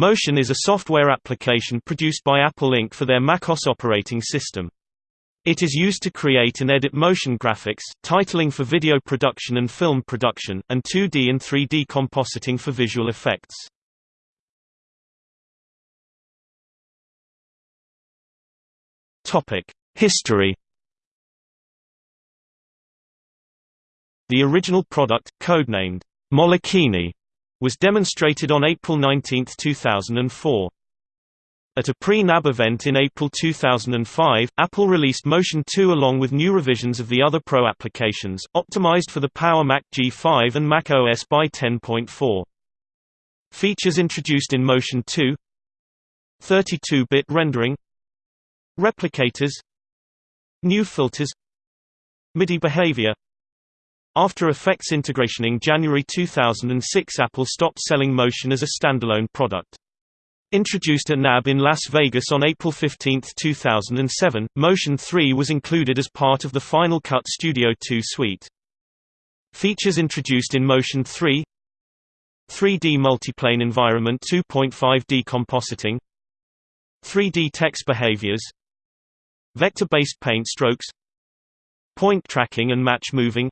Motion is a software application produced by Apple Inc. for their macOS operating system. It is used to create and edit motion graphics, titling for video production and film production, and 2D and 3D compositing for visual effects. History The original product, codenamed Molokini, was demonstrated on April 19, 2004. At a pre-NAB event in April 2005, Apple released Motion 2 along with new revisions of the other Pro applications, optimized for the Power Mac G5 and Mac OS by 10.4. Features introduced in Motion 2 32-bit rendering. Replicators. New filters. MIDI behavior after Effects integration in January 2006 Apple stopped selling Motion as a standalone product. Introduced at NAB in Las Vegas on April 15, 2007, Motion 3 was included as part of the Final Cut Studio 2 suite. Features introduced in Motion 3 3D multiplane environment 2.5D compositing 3D text behaviors Vector-based paint strokes Point tracking and match moving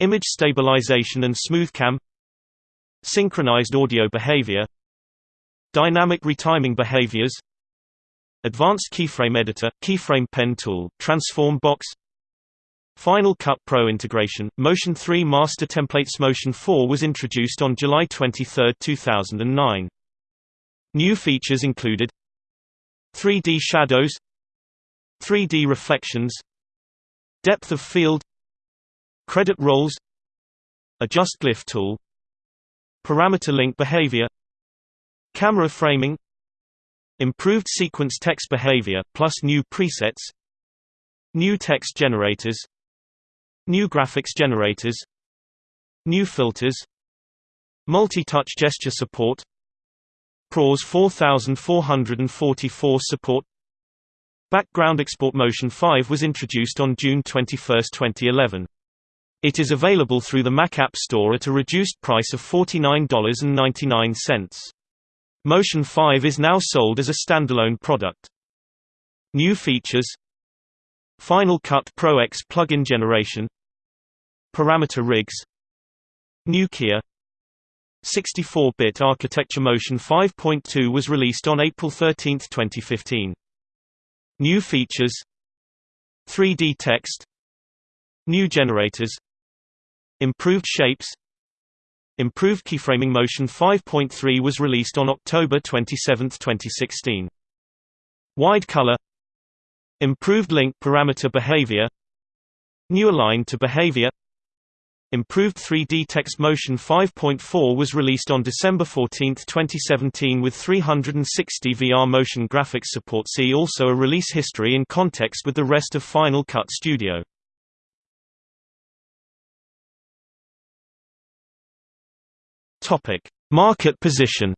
Image stabilization and smoothcam Synchronized audio behavior Dynamic retiming behaviors Advanced keyframe editor, keyframe pen tool, transform box Final Cut Pro integration, Motion 3 Master Templates Motion 4 was introduced on July 23, 2009. New features included 3D shadows 3D reflections Depth of field Credit rolls Adjust glyph tool Parameter link behavior Camera framing Improved sequence text behavior, plus new presets New text generators New graphics generators New filters Multi-touch gesture support ProRes 4444 support Background Export Motion 5 was introduced on June 21, 2011. It is available through the Mac App Store at a reduced price of $49.99. Motion 5 is now sold as a standalone product. New features. Final Cut Pro X plugin generation. Parameter rigs. Nukia 64-bit architecture Motion 5.2 was released on April 13, 2015. New features. 3D text. New generators Improved shapes. Improved keyframing Motion 5.3 was released on October 27, 2016. Wide color. Improved link parameter behavior. New align to behavior. Improved 3D Text Motion 5.4 was released on December 14, 2017 with 360 VR motion graphics support. See also a release history in context with the rest of Final Cut Studio. Topic: Market position.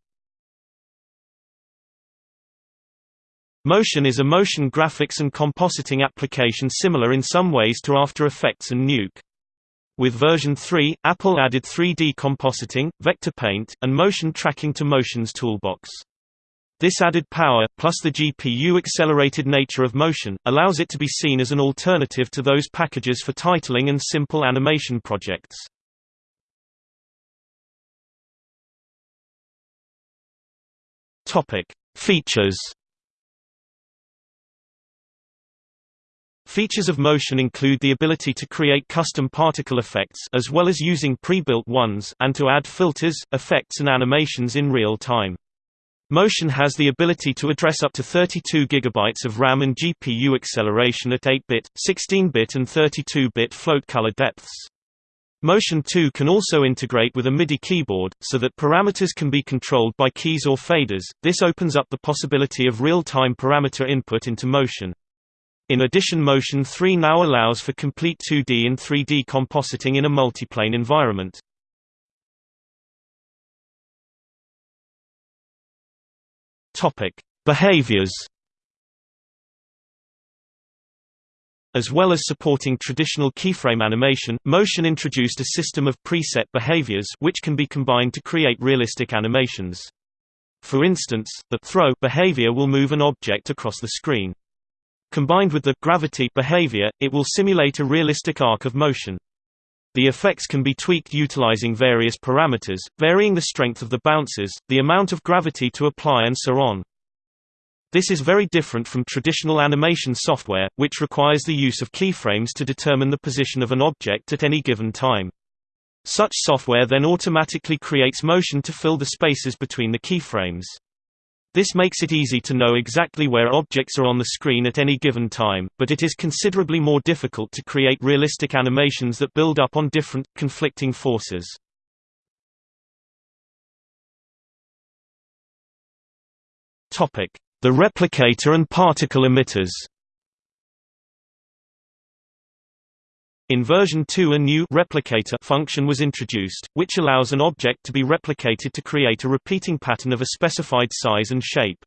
Motion is a motion graphics and compositing application similar in some ways to After Effects and Nuke. With version 3, Apple added 3D compositing, vector paint, and motion tracking to Motion's toolbox. This added power, plus the GPU-accelerated nature of Motion, allows it to be seen as an alternative to those packages for titling and simple animation projects. Topic: Features. Features of motion include the ability to create custom particle effects as well as using pre-built ones and to add filters, effects and animations in real time. Motion has the ability to address up to 32 GB of RAM and GPU acceleration at 8-bit, 16-bit and 32-bit float color depths. Motion 2 can also integrate with a MIDI keyboard, so that parameters can be controlled by keys or faders. This opens up the possibility of real-time parameter input into Motion. In addition Motion 3 now allows for complete 2D and 3D compositing in a multiplane environment. Behaviors As well as supporting traditional keyframe animation, Motion introduced a system of preset behaviors which can be combined to create realistic animations. For instance, the throw behavior will move an object across the screen. Combined with the gravity behavior, it will simulate a realistic arc of motion. The effects can be tweaked utilizing various parameters, varying the strength of the bounces, the amount of gravity to apply and so on. This is very different from traditional animation software, which requires the use of keyframes to determine the position of an object at any given time. Such software then automatically creates motion to fill the spaces between the keyframes. This makes it easy to know exactly where objects are on the screen at any given time, but it is considerably more difficult to create realistic animations that build up on different, conflicting forces. The replicator and particle emitters In version 2 a new replicator function was introduced, which allows an object to be replicated to create a repeating pattern of a specified size and shape.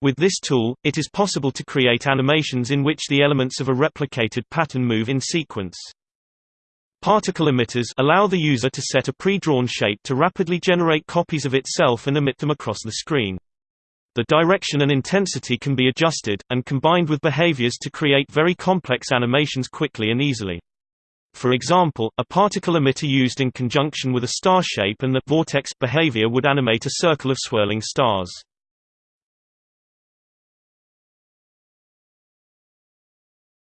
With this tool, it is possible to create animations in which the elements of a replicated pattern move in sequence. Particle emitters allow the user to set a pre-drawn shape to rapidly generate copies of itself and emit them across the screen. The direction and intensity can be adjusted, and combined with behaviors to create very complex animations quickly and easily. For example, a particle emitter used in conjunction with a star shape and the vortex behavior would animate a circle of swirling stars.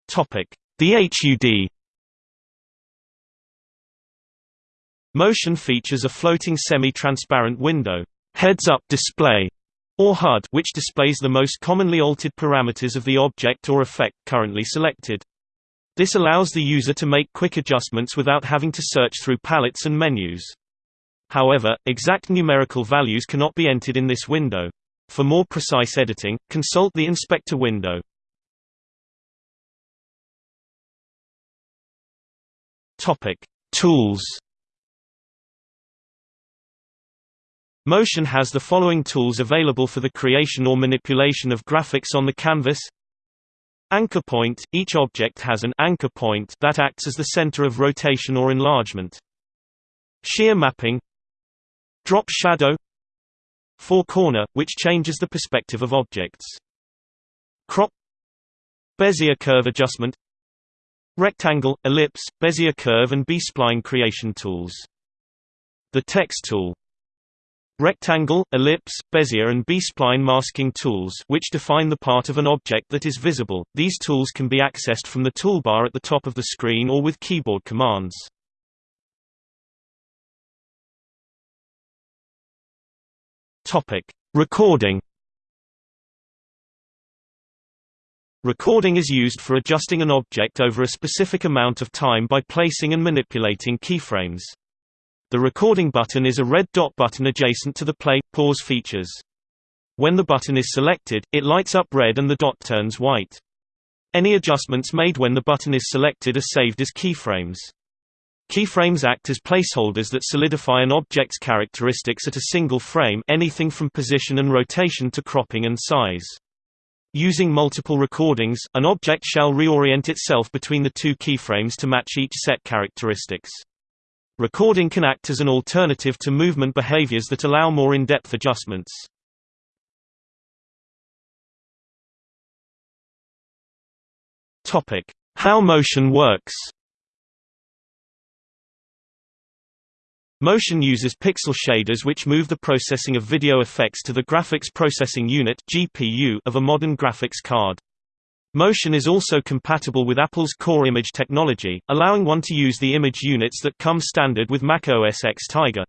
Topic: The HUD Motion features a floating semi-transparent window, heads-up display, or HUD, which displays the most commonly altered parameters of the object or effect currently selected. This allows the user to make quick adjustments without having to search through palettes and menus. However, exact numerical values cannot be entered in this window. For more precise editing, consult the inspector window. Topic: Tools. Motion has the following tools available for the creation or manipulation of graphics on the canvas Anchor point – Each object has an anchor point that acts as the center of rotation or enlargement. Shear mapping Drop shadow Four corner, which changes the perspective of objects. Crop Bezier curve adjustment Rectangle, ellipse, Bezier curve and B-spline creation tools. The text tool Rectangle, ellipse, Bezier and B-spline masking tools which define the part of an object that is visible. These tools can be accessed from the toolbar at the top of the screen or with keyboard commands. Topic: Recording. Recording is used for adjusting an object over a specific amount of time by placing and manipulating keyframes. The recording button is a red dot button adjacent to the play, pause features. When the button is selected, it lights up red and the dot turns white. Any adjustments made when the button is selected are saved as keyframes. Keyframes act as placeholders that solidify an object's characteristics at a single frame anything from position and rotation to cropping and size. Using multiple recordings, an object shall reorient itself between the two keyframes to match each set characteristics. Recording can act as an alternative to movement behaviors that allow more in-depth adjustments. Topic: How motion works. Motion uses pixel shaders which move the processing of video effects to the graphics processing unit (GPU) of a modern graphics card. Motion is also compatible with Apple's Core Image technology, allowing one to use the image units that come standard with Mac OS X Tiger.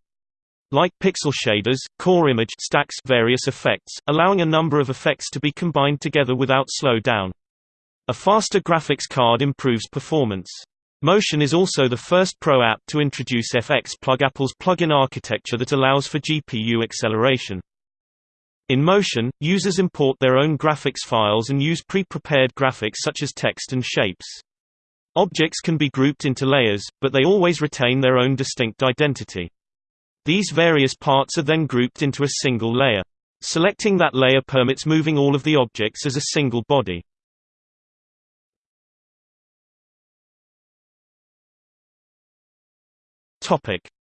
Like pixel shaders, Core Image stacks various effects, allowing a number of effects to be combined together without slowdown. A faster graphics card improves performance. Motion is also the first Pro app to introduce FX Plug Apple's plugin architecture that allows for GPU acceleration. In Motion, users import their own graphics files and use pre-prepared graphics such as text and shapes. Objects can be grouped into layers, but they always retain their own distinct identity. These various parts are then grouped into a single layer. Selecting that layer permits moving all of the objects as a single body.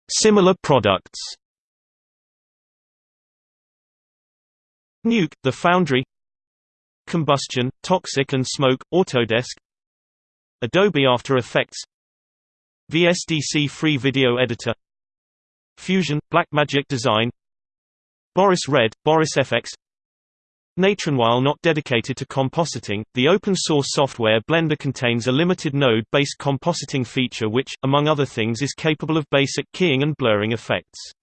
Similar products Nuke, The Foundry. Combustion, Toxik and Smoke, Autodesk. Adobe After Effects. VSDC Free Video Editor. Fusion, Blackmagic Design. Boris Red, Boris FX Natron While not dedicated to compositing, the open-source software Blender contains a limited node-based compositing feature which, among other things is capable of basic keying and blurring effects.